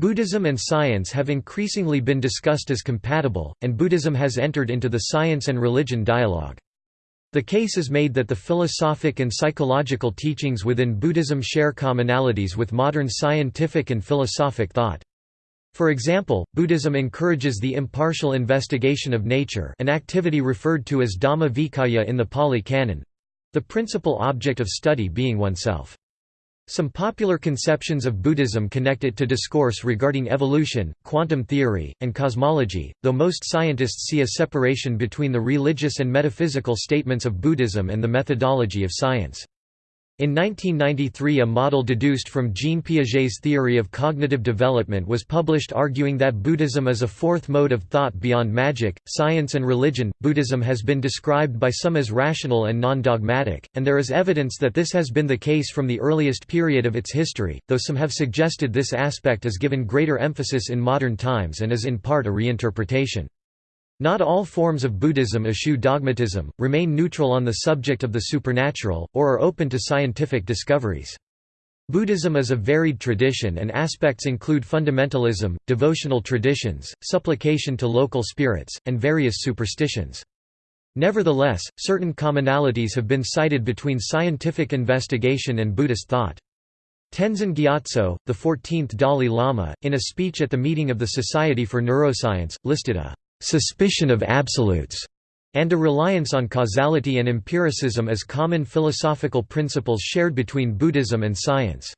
Buddhism and science have increasingly been discussed as compatible, and Buddhism has entered into the science and religion dialogue. The case is made that the philosophic and psychological teachings within Buddhism share commonalities with modern scientific and philosophic thought. For example, Buddhism encourages the impartial investigation of nature an activity referred to as Dhamma Vicaya in the Pali Canon—the principal object of study being oneself. Some popular conceptions of Buddhism connect it to discourse regarding evolution, quantum theory, and cosmology, though most scientists see a separation between the religious and metaphysical statements of Buddhism and the methodology of science. In 1993 a model deduced from Jean Piaget's theory of cognitive development was published arguing that Buddhism is a fourth mode of thought beyond magic, science and religion. Buddhism has been described by some as rational and non-dogmatic, and there is evidence that this has been the case from the earliest period of its history, though some have suggested this aspect is given greater emphasis in modern times and is in part a reinterpretation. Not all forms of Buddhism eschew dogmatism, remain neutral on the subject of the supernatural, or are open to scientific discoveries. Buddhism is a varied tradition and aspects include fundamentalism, devotional traditions, supplication to local spirits, and various superstitions. Nevertheless, certain commonalities have been cited between scientific investigation and Buddhist thought. Tenzin Gyatso, the 14th Dalai Lama, in a speech at the meeting of the Society for Neuroscience, listed a suspicion of absolutes, and a reliance on causality and empiricism as common philosophical principles shared between Buddhism and science.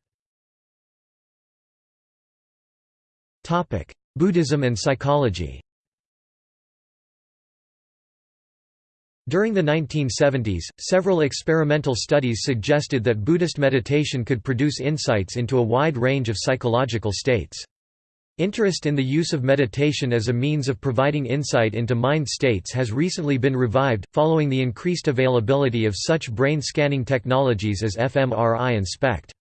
Buddhism and psychology During the 1970s, several experimental studies suggested that Buddhist meditation could produce insights into a wide range of psychological states. Interest in the use of meditation as a means of providing insight into mind states has recently been revived, following the increased availability of such brain scanning technologies as fMRI and SPECT.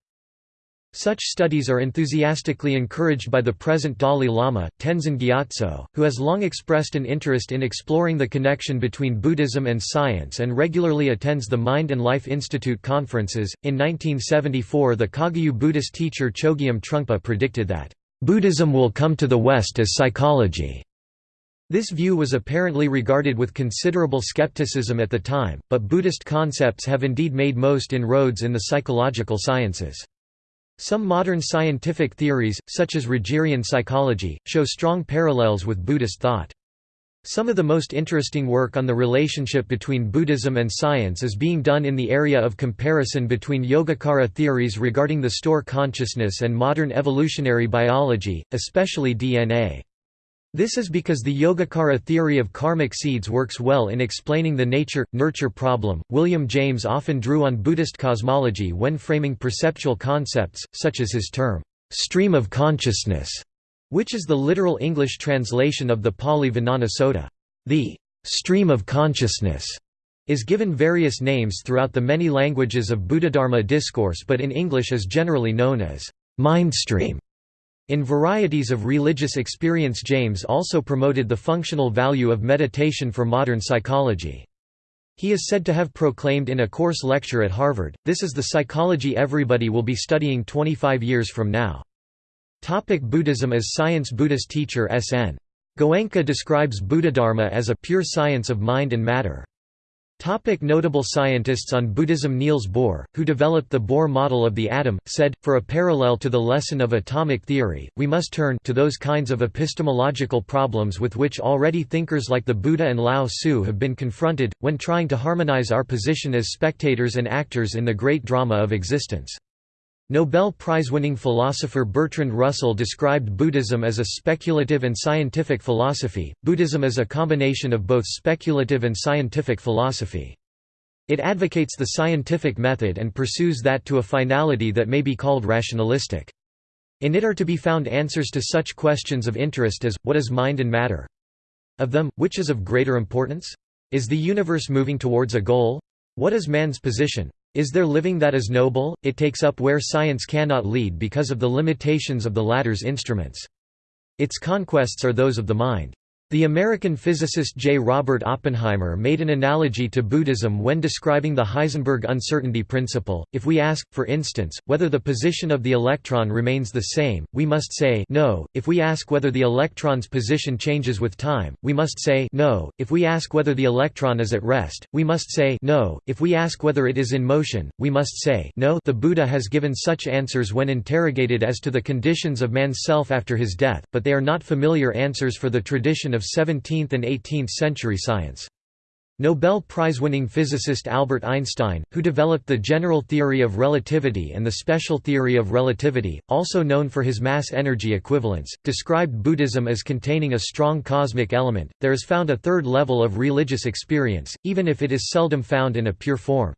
Such studies are enthusiastically encouraged by the present Dalai Lama, Tenzin Gyatso, who has long expressed an interest in exploring the connection between Buddhism and science and regularly attends the Mind and Life Institute conferences. In 1974, the Kagyu Buddhist teacher Chogyam Trungpa predicted that Buddhism will come to the West as psychology. This view was apparently regarded with considerable skepticism at the time, but Buddhist concepts have indeed made most inroads in the psychological sciences. Some modern scientific theories, such as Rogerian psychology, show strong parallels with Buddhist thought. Some of the most interesting work on the relationship between Buddhism and science is being done in the area of comparison between Yogacara theories regarding the store consciousness and modern evolutionary biology, especially DNA. This is because the Yogacara theory of karmic seeds works well in explaining the nature nurture problem. William James often drew on Buddhist cosmology when framing perceptual concepts, such as his term, stream of consciousness which is the literal English translation of the Pali Vijnana Sutta. The stream of consciousness is given various names throughout the many languages of Buddhadharma discourse but in English is generally known as mindstream. In varieties of religious experience James also promoted the functional value of meditation for modern psychology. He is said to have proclaimed in a course lecture at Harvard, this is the psychology everybody will be studying 25 years from now. Topic Buddhism as science Buddhist teacher S.N. Goenka describes Buddhadharma as a pure science of mind and matter. Topic notable scientists on Buddhism Niels Bohr, who developed the Bohr model of the atom, said, for a parallel to the lesson of atomic theory, we must turn to those kinds of epistemological problems with which already thinkers like the Buddha and Lao Tzu have been confronted, when trying to harmonize our position as spectators and actors in the great drama of existence. Nobel Prize-winning philosopher Bertrand Russell described Buddhism as a speculative and scientific philosophy. Buddhism is a combination of both speculative and scientific philosophy. It advocates the scientific method and pursues that to a finality that may be called rationalistic. In it are to be found answers to such questions of interest as, what is mind and matter? Of them, which is of greater importance? Is the universe moving towards a goal? What is man's position? Is there living that is noble? It takes up where science cannot lead because of the limitations of the latter's instruments. Its conquests are those of the mind. The American physicist J. Robert Oppenheimer made an analogy to Buddhism when describing the Heisenberg uncertainty principle. If we ask, for instance, whether the position of the electron remains the same, we must say no. If we ask whether the electron's position changes with time, we must say no. If we ask whether the electron is at rest, we must say no. If we ask whether it is in motion, we must say no. The Buddha has given such answers when interrogated as to the conditions of man's self after his death, but they are not familiar answers for the tradition of of 17th and 18th century science. Nobel Prize-winning physicist Albert Einstein, who developed the general theory of relativity and the special theory of relativity, also known for his mass-energy equivalence, described Buddhism as containing a strong cosmic element. There is found a third level of religious experience, even if it is seldom found in a pure form.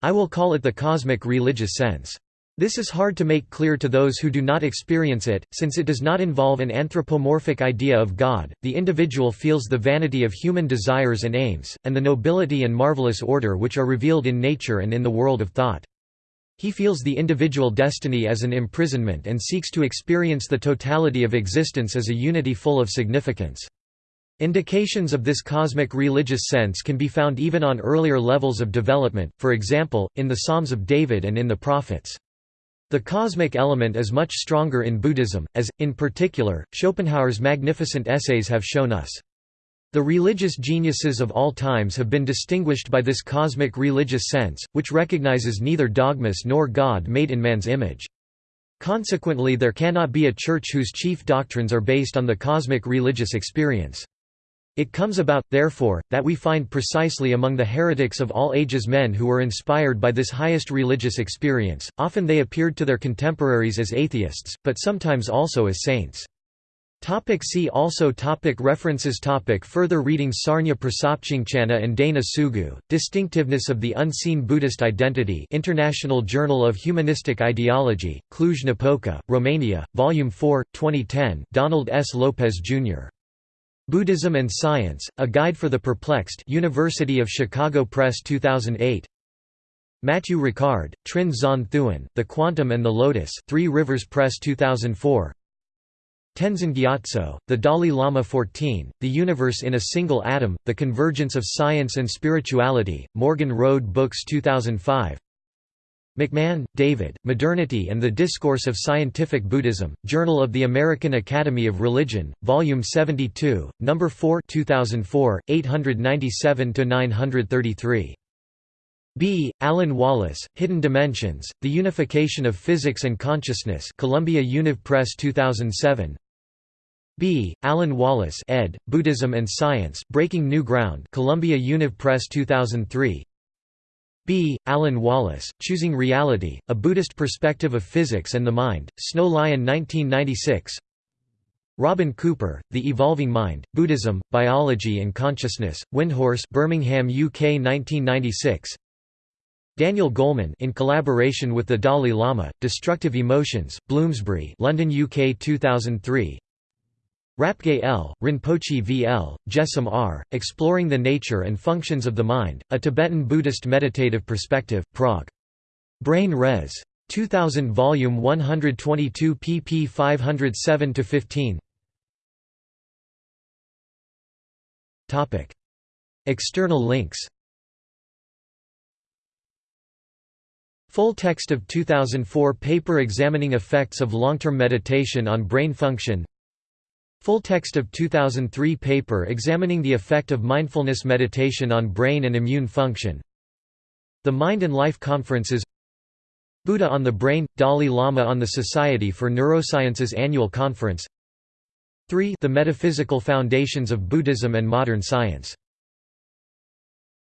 I will call it the cosmic religious sense. This is hard to make clear to those who do not experience it, since it does not involve an anthropomorphic idea of God. The individual feels the vanity of human desires and aims, and the nobility and marvelous order which are revealed in nature and in the world of thought. He feels the individual destiny as an imprisonment and seeks to experience the totality of existence as a unity full of significance. Indications of this cosmic religious sense can be found even on earlier levels of development, for example, in the Psalms of David and in the Prophets. The cosmic element is much stronger in Buddhism, as, in particular, Schopenhauer's magnificent essays have shown us. The religious geniuses of all times have been distinguished by this cosmic religious sense, which recognizes neither dogmas nor God made in man's image. Consequently there cannot be a church whose chief doctrines are based on the cosmic religious experience. It comes about, therefore, that we find precisely among the heretics of all ages men who were inspired by this highest religious experience, often they appeared to their contemporaries as atheists, but sometimes also as saints. Topic see also topic References topic Further reading Sarunya Prasopchingchana and Dana Sugu, Distinctiveness of the Unseen Buddhist Identity International Journal of Humanistic Ideology, Cluj-Napoca, Romania, Volume 4, 2010, Donald S. Lopez, Jr. Buddhism and Science, A Guide for the Perplexed University of Chicago Press 2008 Matthieu Ricard, Trinh Xuan Thuan, The Quantum and the Lotus Three Rivers Press 2004 Tenzin Gyatso, The Dalai Lama 14, The Universe in a Single Atom, The Convergence of Science and Spirituality, Morgan Road Books 2005 McMahon, David, Modernity and the Discourse of Scientific Buddhism, Journal of the American Academy of Religion, Volume 72, No. 4 2004, 897–933. B. Alan Wallace, Hidden Dimensions, The Unification of Physics and Consciousness Columbia Univ Press 2007 B. Alan Wallace ed., Buddhism and Science, Breaking New Ground Columbia Univ Press 2003 B. Alan Wallace, Choosing Reality, A Buddhist Perspective of Physics and the Mind, Snow Lion 1996 Robin Cooper, The Evolving Mind, Buddhism, Biology and Consciousness, Windhorse Birmingham, UK 1996 Daniel Goleman in collaboration with the Dalai Lama, Destructive Emotions, Bloomsbury London UK 2003 Rapgay L., Rinpoche V. L., Jessam R., Exploring the Nature and Functions of the Mind, A Tibetan Buddhist Meditative Perspective, Prague. Brain Res. 2000 Volume 122 pp 507–15 External links Full text of 2004 paper examining effects of long-term meditation on brain function Full text of 2003 paper examining the effect of mindfulness meditation on brain and immune function. The Mind and Life Conferences. Buddha on the Brain – Dalai Lama on the Society for Neurosciences Annual Conference. 3 The Metaphysical Foundations of Buddhism and Modern Science